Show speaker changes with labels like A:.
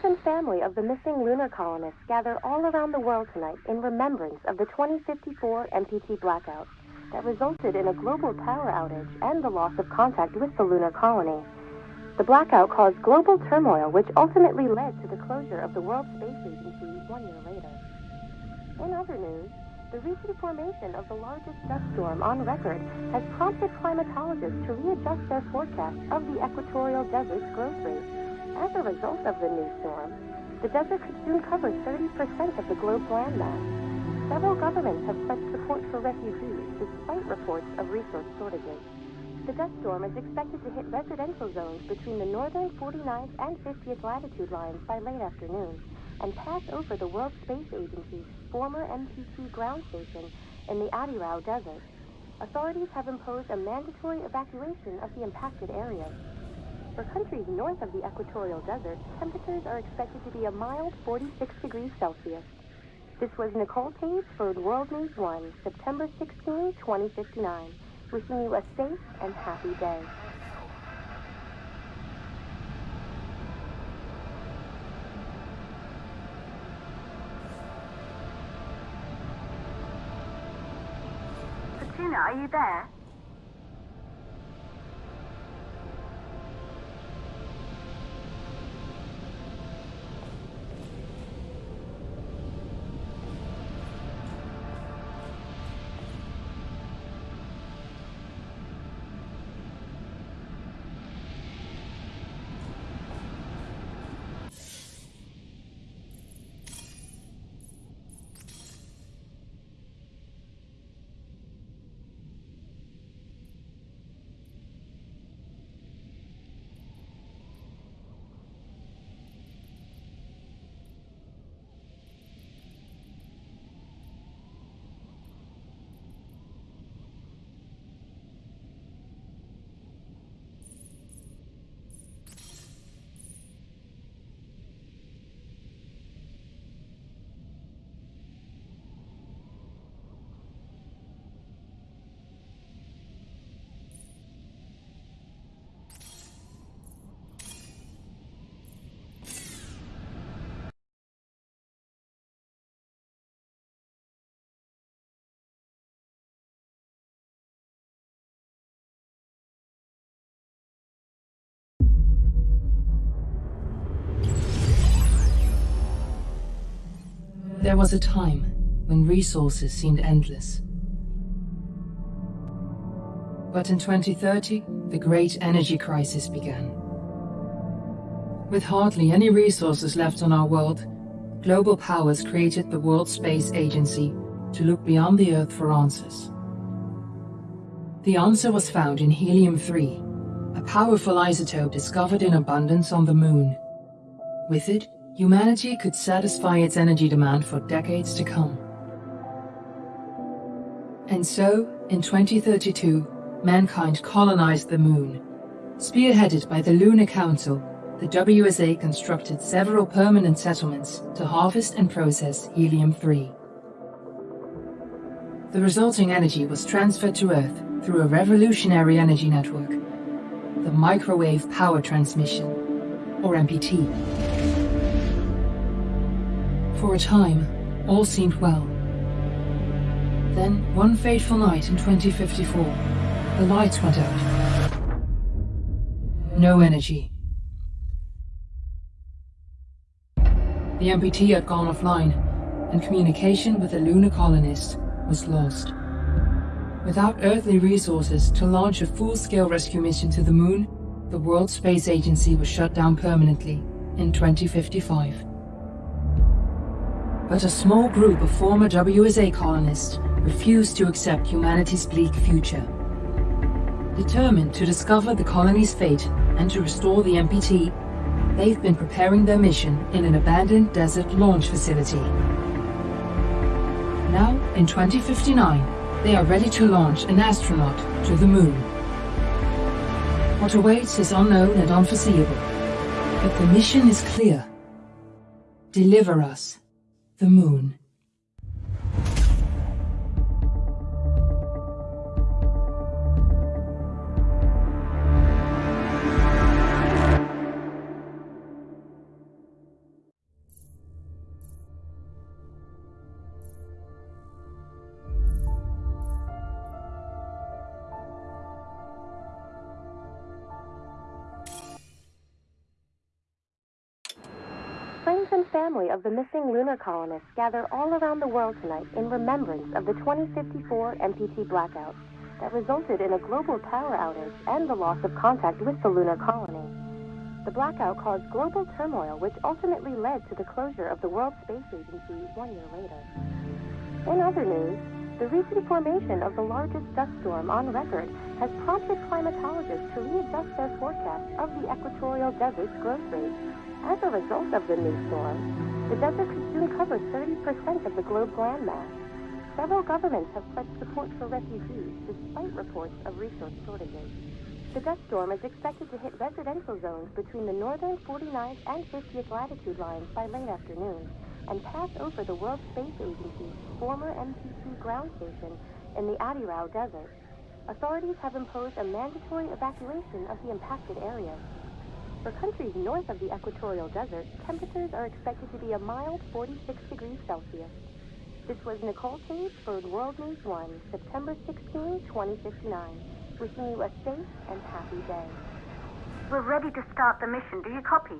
A: Friends and family of the missing lunar colonists gather all around the world tonight in remembrance of the 2054 MPT blackout that resulted in a global power outage and the loss of contact with the lunar colony. The blackout caused global turmoil, which ultimately led to the closure of the World Space Agency one year later. In other news, the recent formation of the largest dust storm on record has prompted climatologists to readjust their forecast of the equatorial desert's growth rate. As a result of the new storm, the desert could soon cover 30% of the globe's landmass. Several governments have pledged support for refugees despite reports of resource shortages. The dust storm is expected to hit residential zones between the northern 49th and 50th latitude lines by late afternoon and pass over the World Space Agency's former MPT ground station in the Adirau Desert. Authorities have imposed a mandatory evacuation of the impacted areas. For countries north of the equatorial desert, temperatures are expected to be a mild 46 degrees Celsius. This was Nicole Page for World News 1, September 16, 2059. Wishing you a safe and happy day.
B: Petunia, are you there?
C: There was a time when resources seemed endless. But in 2030, the great energy crisis began. With hardly any resources left on our world, global powers created the World Space Agency to look beyond the Earth for answers. The answer was found in helium-3, a powerful isotope discovered in abundance on the Moon. With it, humanity could satisfy its energy demand for decades to come. And so, in 2032, mankind colonized the Moon. Spearheaded by the Lunar Council, the WSA constructed several permanent settlements to harvest and process helium-3. The resulting energy was transferred to Earth through a revolutionary energy network, the Microwave Power Transmission, or MPT. For a time, all seemed well. Then, one fateful night in 2054, the lights went out. No energy. The MPT had gone offline, and communication with the lunar colonists was lost. Without earthly resources to launch a full-scale rescue mission to the Moon, the World Space Agency was shut down permanently in 2055 but a small group of former WSA colonists refused to accept humanity's bleak future. Determined to discover the colony's fate and to restore the MPT, they've been preparing their mission in an abandoned desert launch facility. Now, in 2059, they are ready to launch an astronaut to the Moon. What awaits is unknown and unforeseeable, but the mission is clear. Deliver us the moon.
A: Family of the missing lunar colonists gather all around the world tonight in remembrance of the 2054 MPT blackout that resulted in a global power outage and the loss of contact with the lunar colony. The blackout caused global turmoil, which ultimately led to the closure of the World Space Agency one year later. In other news, the recent formation of the largest dust storm on record has prompted climatologists to readjust their forecast of the equatorial desert's growth rate. As a result of the new storm, the desert could soon cover 30% of the globe's landmass. Several governments have pledged support for refugees despite reports of resource shortages. The dust storm is expected to hit residential zones between the northern 49th and 50th latitude lines by late afternoon and pass over the World Space Agency's former MPT ground station in the Adirau Desert. Authorities have imposed a mandatory evacuation of the impacted areas. For countries north of the equatorial desert, temperatures are expected to be a mild 46 degrees Celsius. This was Nicole Tate for World News 1, September 16, 2059. Wishing you a safe and happy day.
B: We're ready to start the mission. Do you copy?